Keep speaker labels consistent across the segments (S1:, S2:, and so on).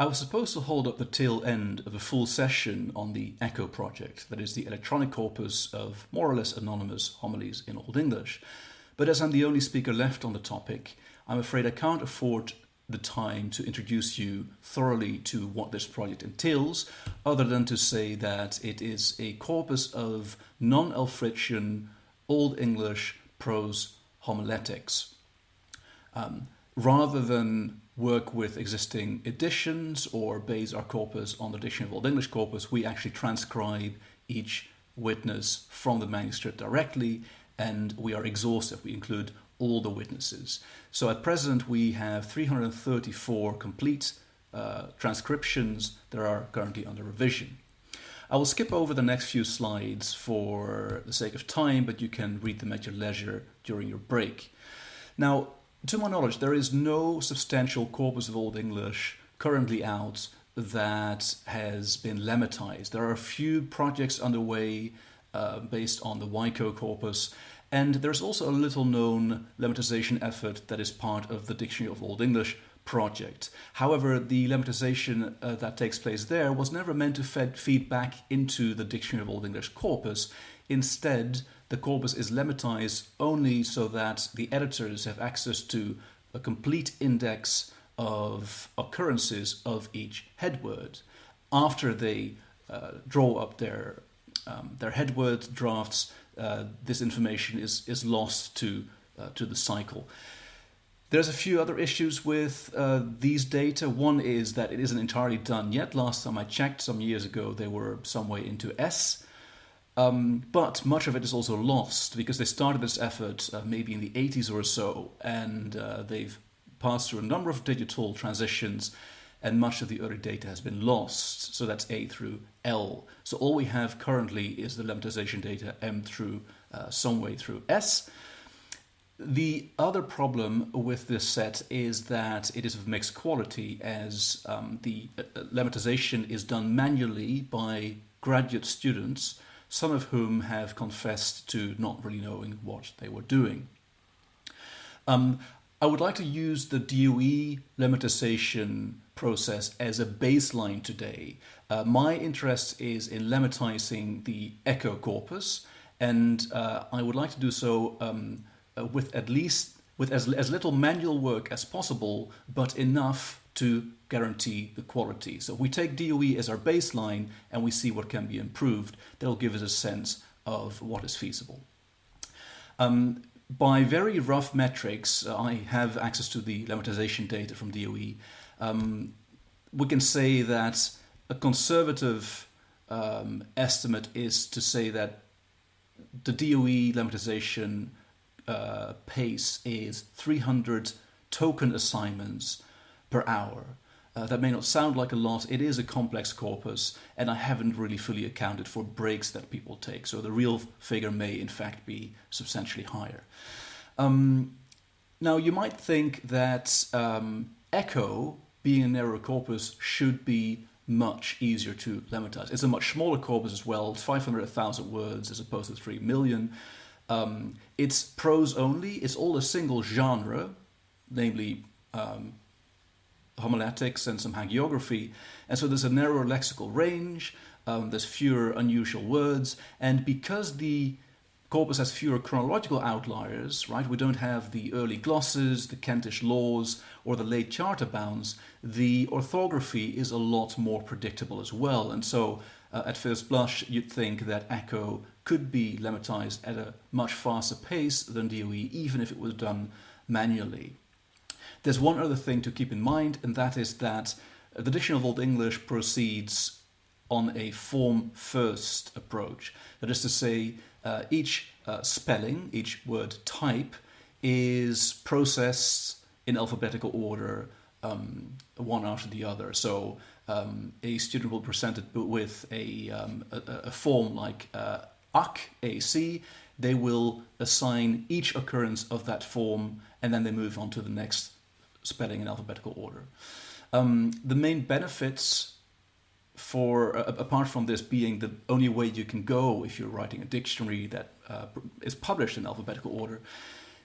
S1: I was supposed to hold up the tail end of a full session on the ECHO project, that is the electronic corpus of more or less anonymous homilies in Old English. But as I'm the only speaker left on the topic, I'm afraid I can't afford the time to introduce you thoroughly to what this project entails, other than to say that it is a corpus of non Alfrician Old English prose homiletics. Um, rather than work with existing editions or base our corpus on the Dictionary of Old English corpus, we actually transcribe each witness from the manuscript directly and we are exhaustive. We include all the witnesses. So at present, we have 334 complete uh, transcriptions that are currently under revision. I will skip over the next few slides for the sake of time, but you can read them at your leisure during your break. Now, to my knowledge, there is no substantial corpus of Old English currently out that has been lemmatized. There are a few projects underway uh, based on the YCOE corpus, and there's also a little known lemmatization effort that is part of the Dictionary of Old English project. However, the lemmatization uh, that takes place there was never meant to fed, feed back into the Dictionary of Old English corpus. Instead, the corpus is lemmatized only so that the editors have access to a complete index of occurrences of each headword. After they uh, draw up their um, their headword drafts, uh, this information is is lost to uh, to the cycle. There's a few other issues with uh, these data. One is that it isn't entirely done yet. Last time I checked, some years ago, they were some way into S. Um, but much of it is also lost because they started this effort uh, maybe in the 80s or so, and uh, they've passed through a number of digital transitions, and much of the early data has been lost. So that's A through L. So all we have currently is the lemmatization data M through uh, some way through S. The other problem with this set is that it is of mixed quality as um, the uh, uh, lemmatization is done manually by graduate students, some of whom have confessed to not really knowing what they were doing. Um, I would like to use the DOE lemmatization process as a baseline today. Uh, my interest is in lemmatizing the echo corpus, and uh, I would like to do so um, uh, with at least with as, as little manual work as possible, but enough to guarantee the quality. So we take DOE as our baseline and we see what can be improved. That'll give us a sense of what is feasible. Um, by very rough metrics, uh, I have access to the lemmatization data from DOE. Um, we can say that a conservative um, estimate is to say that the DOE lemmatization uh, pace is 300 token assignments per hour. Uh, that may not sound like a lot, it is a complex corpus, and I haven't really fully accounted for breaks that people take, so the real figure may in fact be substantially higher. Um, now, you might think that um, Echo, being a narrow corpus, should be much easier to lemmatize. It's a much smaller corpus as well, 500,000 words as opposed to 3 million. Um, it's prose only. It's all a single genre, namely um, homiletics and some hagiography. And so there's a narrower lexical range. Um, there's fewer unusual words, and because the corpus has fewer chronological outliers, right? We don't have the early glosses, the Kentish laws, or the late charter bounds. The orthography is a lot more predictable as well, and so uh, at first blush, you'd think that Echo could be lemmatized at a much faster pace than DOE, even if it was done manually. There's one other thing to keep in mind, and that is that the Dictionary of Old English proceeds on a form first approach. That is to say, uh, each uh, spelling, each word type, is processed in alphabetical order, um, one after the other. So um, a student will present it with a, um, a, a, form like uh, AC, AC, they will assign each occurrence of that form and then they move on to the next spelling in alphabetical order. Um, the main benefits for, uh, apart from this being the only way you can go if you're writing a dictionary that uh, is published in alphabetical order,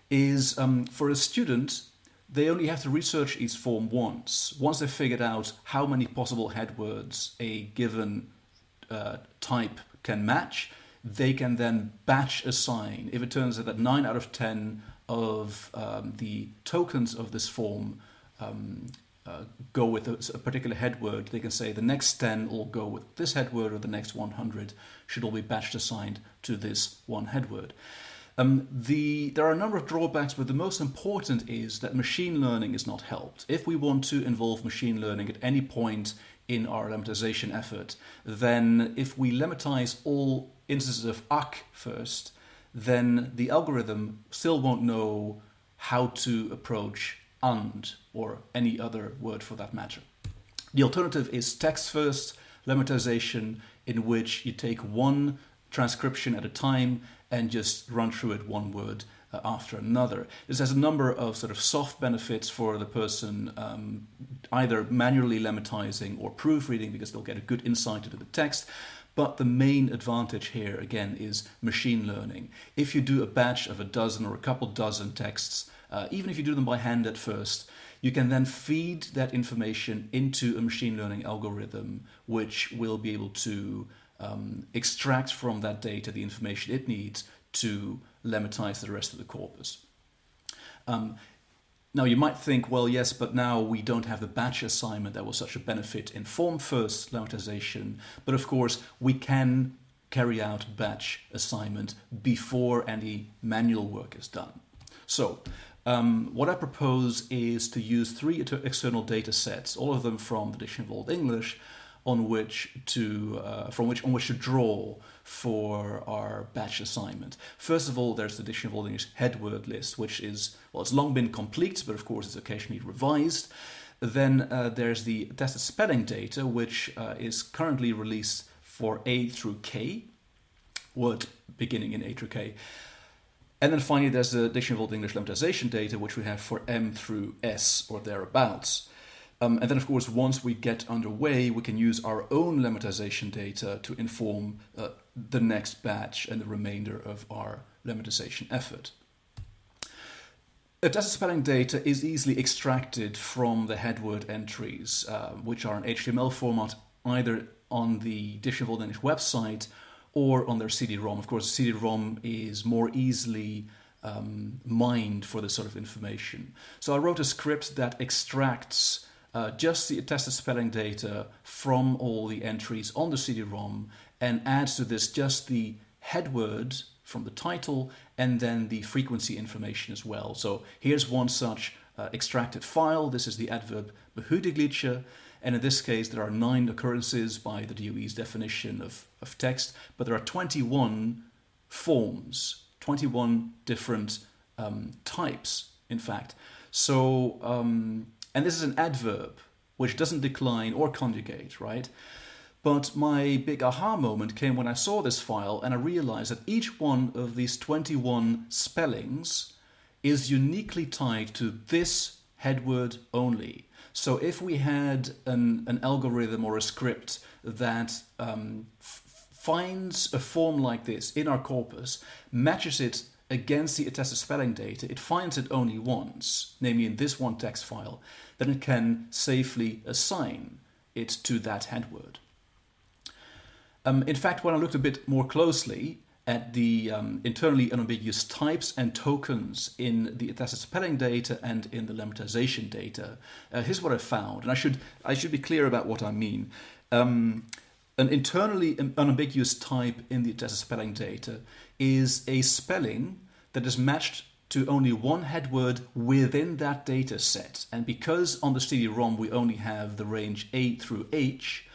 S1: is um, for a student they only have to research each form once. Once they've figured out how many possible headwords a given uh, type can match, they can then batch assign. If it turns out that 9 out of 10 of um, the tokens of this form um, uh, go with a, a, particular headword, they can say the next 10 all go with this headword or the next 100 should all be batched assigned to this one headword. Um, the, there are a number of drawbacks, but the most important is that machine learning is not helped. If we want to involve machine learning at any point in our lemmatization effort, then if we lemmatize all instances of ac first, then the algorithm still won't know how to approach and or any other word for that matter. The alternative is text first lemmatization in which you take one transcription at a time and just run through it one word uh, after another. This has a number of sort of soft benefits for the person um, either manually lemmatizing or proofreading because they'll get a good insight into the text. But the main advantage here, again, is machine learning. If you do a batch of a dozen or a couple dozen texts, uh, even if you do them by hand at first, you can then feed that information into a machine learning algorithm, which will be able to um, extract from that data the information it needs to lemmatize the rest of the corpus. Um, now you might think, well, yes, but now we don't have the batch assignment that was such a benefit in form first lemmatization. But of course, we can carry out batch assignment before any manual work is done. So um, what I propose is to use three external data sets, all of them from the Dictionary of Old English, on which to uh, from which on which to draw for our batch assignment. First of all, there's the Dictionary of Old English headword list, which is well, it's long been complete, but of course it's occasionally revised. Then uh, there's the attested spelling data, which uh, is currently released for A through K, word beginning in A through K. And then finally, there's the Dictionary of Old English lemmatization data, which we have for M through S or thereabouts. Um, and then, of course, once we get underway, we can use our own lemmatization data to inform uh, the next batch and the remainder of our lemmatization effort. Attested spelling data is easily extracted from the headword entries, uh, which are in HTML format either on the Old English website or on their CD-ROM. Of course, CD-ROM is more easily um, mined for this sort of information. So I wrote a script that extracts uh, just the attested spelling data from all the entries on the CD-ROM and adds to this just the headword from the title and then the frequency information as well. So here's one such uh, extracted file. This is the adverb behudigliche. And in this case, there are nine occurrences by the DOE's definition of, of text, but there are 21 forms, 21 different um, types, in fact. So um, and this is an adverb, which doesn't decline or conjugate, right? But my big aha moment came when I saw this file and I realized that each one of these 21 spellings is uniquely tied to this headword only. So if we had an, an algorithm or a script that um, finds a form like this in our corpus, matches it against the attested spelling data, it finds it only once, namely in this one text file, then it can safely assign it to that headword. Um, in fact, when I looked a bit more closely at the um, internally unambiguous types and tokens in the attested spelling data and in the lemmatization data, uh, here's what I found, and I should I should be clear about what I mean. Um, an internally unambiguous type in the attested spelling data is a spelling that is matched to only one headword within that data set. And because on the CD-ROM we only have the range A through H,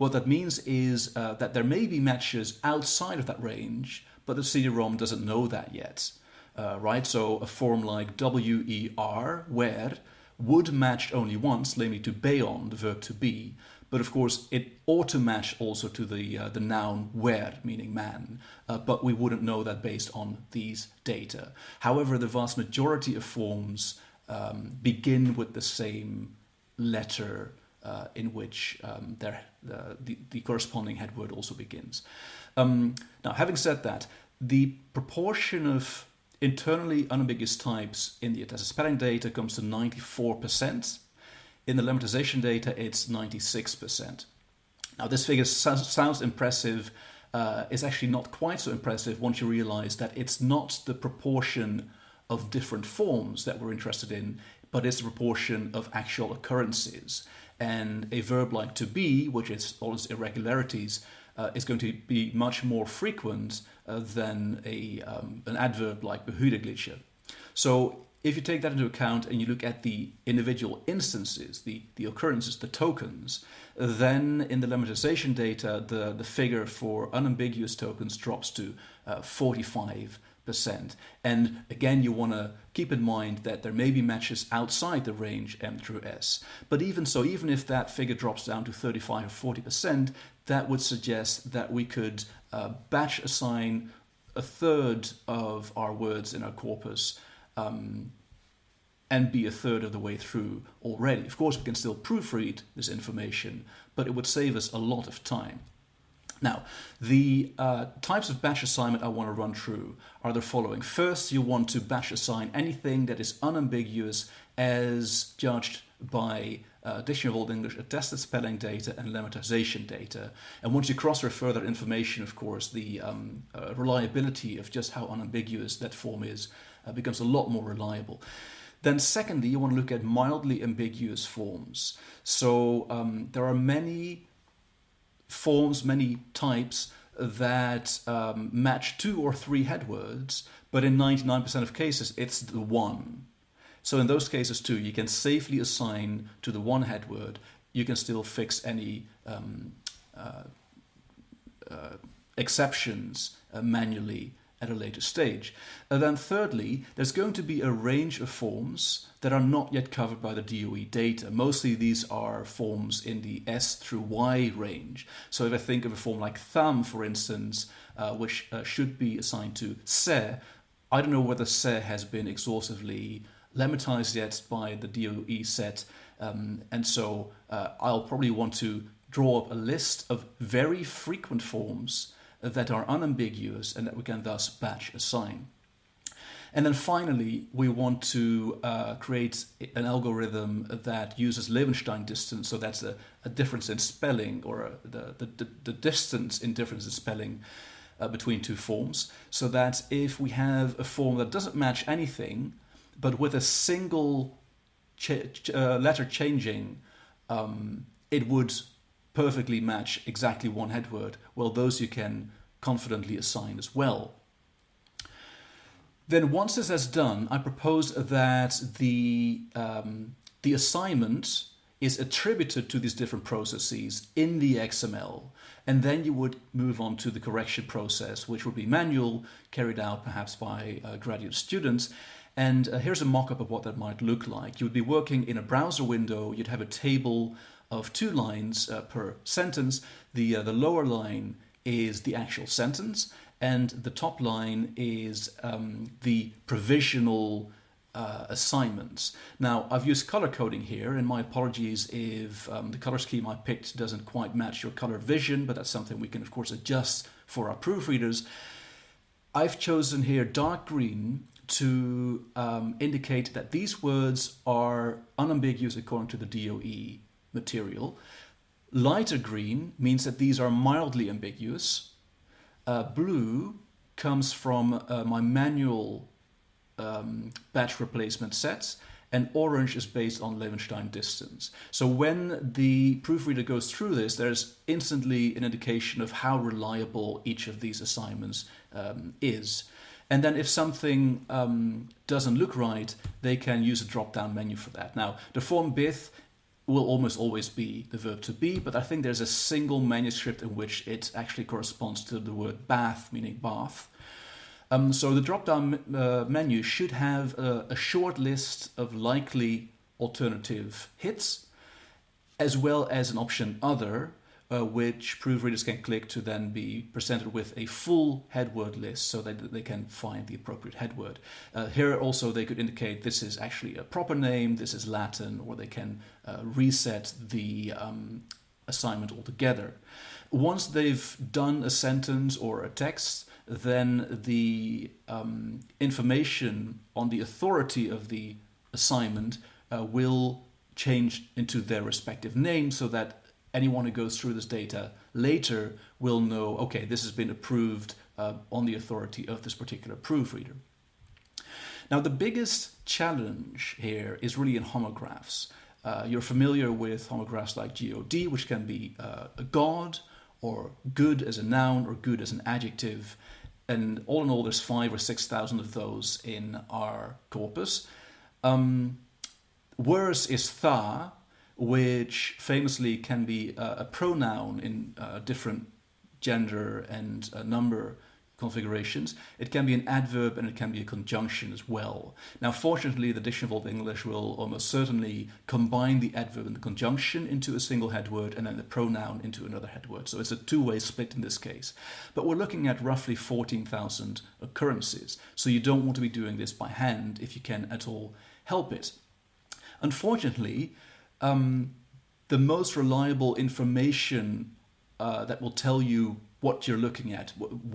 S1: what that means is uh, that there may be matches outside of that range, but the CD-ROM doesn't know that yet. Uh, right? So a form like WER, where, would match only once, namely to beon, the verb to be, but of course, it ought to match also to the, uh, the noun wer, meaning man, uh, but we wouldn't know that based on these data. However, the vast majority of forms um, begin with the same letter uh, in which um, their, the, the corresponding headword also begins. Um, now, having said that, the proportion of internally unambiguous types in the attested spelling data comes to 94%. In the lemmatization data, it's 96%. Now, this figure sounds impressive. Uh, it's actually not quite so impressive once you realize that it's not the proportion of different forms that we're interested in, but it's the proportion of actual occurrences. And a verb like to be, which is all its irregularities, uh, is going to be much more frequent uh, than a, um, an adverb like behudigliche. So if you take that into account and you look at the individual instances, the, the occurrences, the tokens, then in the lemmatization data, the, the figure for unambiguous tokens drops to uh, 45 and again, you want to keep in mind that there may be matches outside the range M through S. But even so, even if that figure drops down to 35 or 40%, that would suggest that we could uh, batch assign a third of our words in our corpus um, and be a third of the way through already. Of course, we can still proofread this information, but it would save us a lot of time. Now, the uh, types of batch assignment I want to run through are the following. First, you want to batch assign anything that is unambiguous as judged by uh, Dictionary of Old English, attested spelling data, and lemmatization data. And once you cross-refer that information, of course, the um, uh, reliability of just how unambiguous that form is uh, becomes a lot more reliable. Then secondly, you want to look at mildly ambiguous forms. So um, there are many forms, many types that um, match two or three headwords, but in 99% of cases, it's the one. So in those cases too, you can safely assign to the one headword. You can still fix any um, uh, uh, exceptions uh, manually at a later stage. And then thirdly, there's going to be a range of forms that are not yet covered by the DOE data. Mostly these are forms in the S through Y range. So if I think of a form like thumb, for instance, uh, which uh, should be assigned to se, I don't know whether se has been exhaustively lemmatized yet by the DOE set. Um, and so uh, I'll probably want to draw up a list of very frequent forms that are unambiguous and that we can thus batch assign. And then finally, we want to uh, create an algorithm that uses Levenshtein distance. So that's a, a difference in spelling or a, the, the, the, distance in difference in spelling uh, between two forms. So that if we have a form that doesn't match anything, but with a single ch uh, letter changing, um, it would perfectly match exactly one headword, well, those you can confidently assign as well. Then once this is done, I propose that the, um, the assignment is attributed to these different processes in the XML. And then you would move on to the correction process, which would be manual, carried out perhaps by uh, graduate students. And uh, here's a mock-up of what that might look like. You would be working in a browser window, you'd have a table of two lines uh, per sentence. The, uh, the lower line is the actual sentence, and the top line is um, the provisional uh, assignments. Now, I've used color coding here, and my apologies if um, the color scheme I picked doesn't quite match your color vision, but that's something we can, of course, adjust for our proofreaders. I've chosen here dark green to um, indicate that these words are unambiguous according to the DOE material. Lighter green means that these are mildly ambiguous. Uh, blue comes from uh, my manual um, batch replacement sets and orange is based on Levenshtein distance. So when the proofreader goes through this, there's instantly an indication of how reliable each of these assignments um, is. And then if something um, doesn't look right, they can use a drop-down menu for that. Now, the form bith will almost always be the verb to be, but I think there's a single manuscript in which it actually corresponds to the word bath, meaning bath. Um, so the drop-down uh, menu should have a, a short list of likely alternative hits, as well as an option other, uh, which proofreaders can click to then be presented with a full headword list so that they can find the appropriate headword. Uh, here also they could indicate this is actually a proper name, this is Latin, or they can uh, reset the um, assignment altogether. Once they've done a sentence or a text, then the um, information on the authority of the assignment uh, will change into their respective names so that anyone who goes through this data later will know okay, this has been approved uh, on the authority of this particular proofreader. Now, the biggest challenge here is really in homographs. Uh, you're familiar with homographs like God, which can be uh, a god, or good as a noun, or good as an adjective. And all in all, there's five or six thousand of those in our corpus. Um, worse is tha, which famously can be a, a pronoun in uh, different gender and uh, number configurations. It can be an adverb and it can be a conjunction as well. Now, fortunately, the Dictionary of Old English will almost certainly combine the adverb and the conjunction into a single head word and then the pronoun into another head word. So it's a two way split in this case. But we're looking at roughly 14,000 occurrences. So you don't want to be doing this by hand if you can at all help it. Unfortunately, um, the most reliable information uh, that will tell you what you're looking at,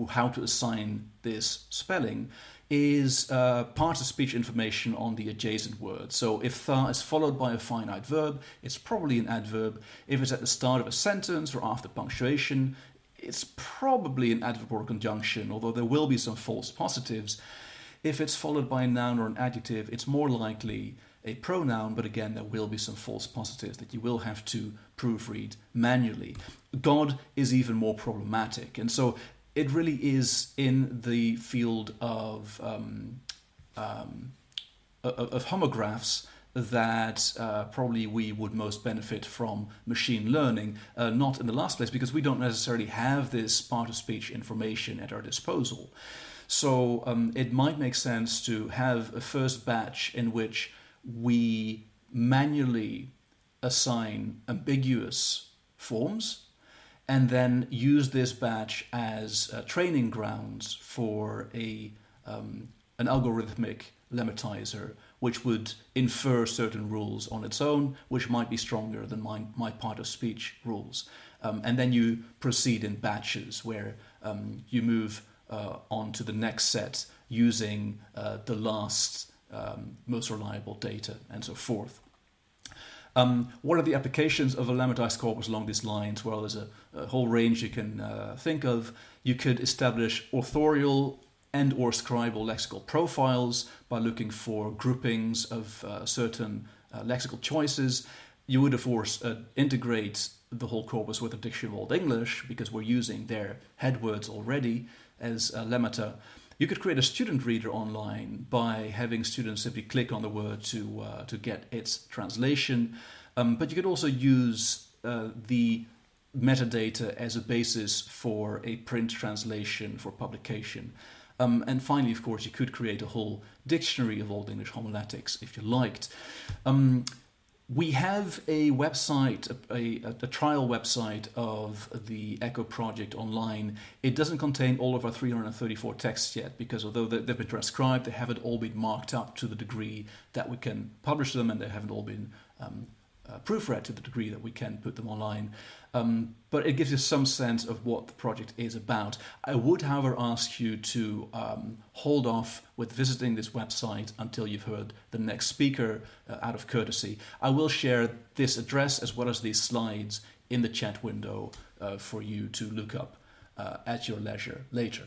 S1: how to assign this spelling, is uh, part of speech information on the adjacent word. So if tha is followed by a finite verb, it's probably an adverb. If it's at the start of a sentence or after punctuation, it's probably an adverb or conjunction, although there will be some false positives. If it's followed by a noun or an adjective, it's more likely a pronoun, but again, there will be some false positives that you will have to proofread manually. God is even more problematic. And so it really is in the field of, um, um, of homographs that uh, probably we would most benefit from machine learning, uh, not in the last place because we don't necessarily have this part of speech information at our disposal. So um, it might make sense to have a first batch in which we manually assign ambiguous forms and then use this batch as uh, training grounds for a um, an algorithmic lemmatizer which would infer certain rules on its own, which might be stronger than my, my part of speech rules. Um, and then you proceed in batches where um, you move uh, on to the next set using uh, the last um, most reliable data, and so forth. Um, what are the applications of a lemmatized corpus along these lines? Well, there's a, a whole range you can uh, think of. You could establish authorial and or scribal lexical profiles by looking for groupings of uh, certain uh, lexical choices. You would, of course, uh, integrate the whole corpus with a dictionary of Old English because we're using their headwords already as lemmata. You could create a student reader online by having students simply click on the word to, uh, to get its translation. Um, but you could also use uh, the metadata as a basis for a print translation for publication. Um, and finally, of course, you could create a whole dictionary of Old English homiletics if you liked. Um, we have a website, a, a, a, trial website of the Echo project online. It doesn't contain all of our 334 texts yet because although they've been transcribed, they haven't all been marked up to the degree that we can publish them and they haven't all been um, uh, proofread to the degree that we can put them online. Um, but it gives you some sense of what the project is about. I would, however, ask you to um, hold off with visiting this website until you've heard the next speaker uh, out of courtesy. I will share this address as well as these slides in the chat window uh, for you to look up uh, at your leisure later.